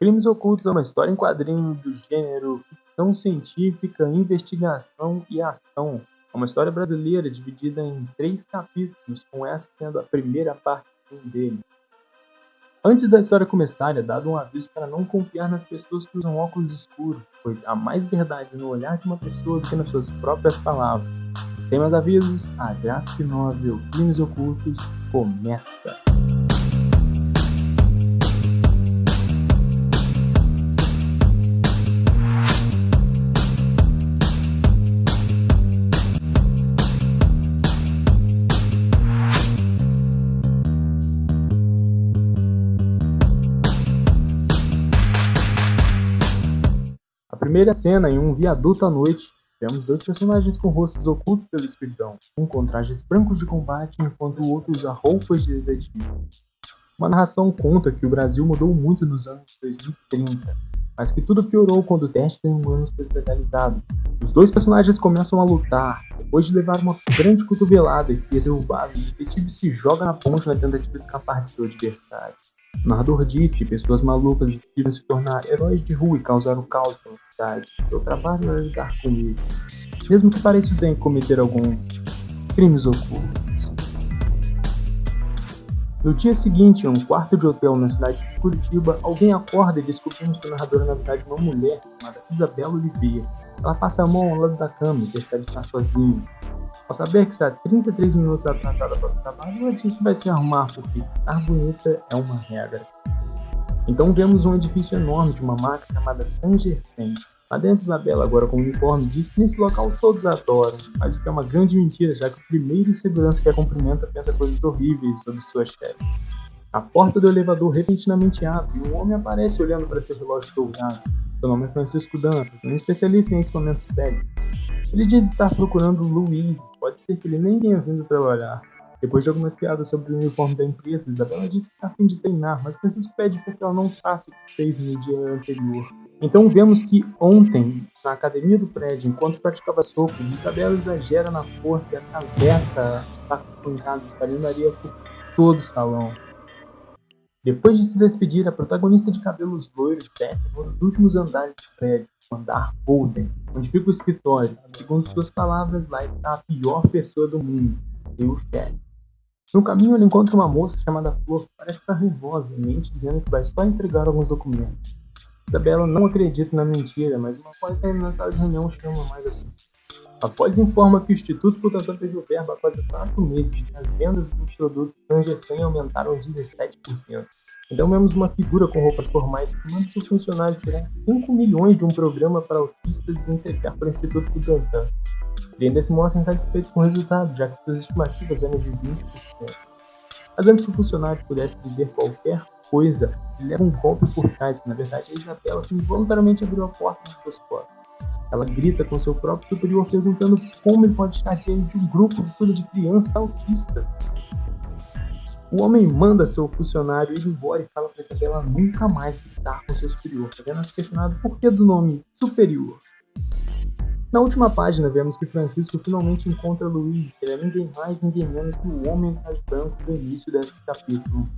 Crimes Ocultos é uma história em quadrinho do gênero ficção científica, investigação e ação. É uma história brasileira dividida em três capítulos, com essa sendo a primeira parte de um deles. Antes da história começar, é dado um aviso para não confiar nas pessoas que usam óculos escuros, pois há mais verdade no olhar de uma pessoa do que nas suas próprias palavras. Tem mais avisos? A Graphic Novel Crimes Ocultos começa! Primeira cena, em um viaduto à noite, vemos dois personagens com rostos ocultos pela escuridão, um com trajes brancos de combate, enquanto o outro usa roupas de detetive. Uma narração conta que o Brasil mudou muito nos anos 2030, mas que tudo piorou quando o teste em humanos foi legalizado. Os dois personagens começam a lutar, depois de levar uma grande cotovelada e ser derrubado, o detetive se joga na ponte na tentativa de escapar de seu adversário. O narrador diz que pessoas malucas decidiram se tornar heróis de rua e causar o caos pela cidade. Seu trabalho é lidar com isso, mesmo que pareça bem cometer alguns crimes ocultos. No dia seguinte, em um quarto de hotel na cidade de Curitiba, alguém acorda e descobrimos que o narrador é na verdade uma mulher chamada Isabela Oliveira. Ela passa a mão ao lado da cama e percebe estar sozinha. Ao saber que está 33 minutos atrasada para o trabalho, ela diz que vai se arrumar porque estar bonita é uma regra. Então vemos um edifício enorme de uma marca chamada Tangersen. Lá dentro, Isabela, agora com o uniforme, diz que nesse local todos adoram, mas o que é uma grande mentira, já que o primeiro segurança que a cumprimenta pensa coisas horríveis sobre sua chefe. A porta do elevador repentinamente abre e um homem aparece olhando para seu relógio dourado. Seu nome é Francisco Dantas, um especialista em equipamentos técnicos. Ele diz estar procurando Luiz, ser que ele nem tenha vindo trabalhar. Depois de algumas piadas sobre o uniforme da empresa, Isabela diz que está a fim de treinar, mas Francisco pede porque ela não faça o que fez no dia anterior. Então vemos que ontem, na academia do prédio, enquanto praticava soco, Isabela exagera na força e atravessa a pancada espalhando areia por todo o salão. Depois de se despedir, a protagonista de cabelos loiros desce dos últimos andares do prédio, o andar Golden, onde fica o escritório. Segundo suas palavras, lá está a pior pessoa do mundo, Deus quer. No caminho, ele encontra uma moça chamada Flor, que parece estar nervosa e mente dizendo que vai só entregar alguns documentos. Isabela não acredita na mentira, mas uma saindo na sala de reunião chama mais atenção. Após informa que o Instituto Butantan perdeu verba há quase 4 meses as vendas do produto Tangersen aumentaram 17%. Então vemos uma figura com roupas formais que manda seu funcionário tirar 5 milhões de um programa para autistas e entregar para o Instituto Butantan. Ainda se mostra insatisfeito com o resultado, já que suas estimativas eram de 20%. Mas antes que o funcionário pudesse dizer qualquer coisa, ele leva um golpe por trás, que na verdade é Isabela que involuntariamente abriu a porta suas costas. Ela grita com seu próprio superior perguntando como ele pode estar diante de um grupo cuida de crianças autistas. O homem manda seu funcionário ir embora e fala para Isabela nunca mais estar com seu superior, apenas questionado por que do nome superior. Na última página, vemos que Francisco finalmente encontra Luiz, que é ninguém mais, ninguém menos que o homem atrás branco do início deste capítulo.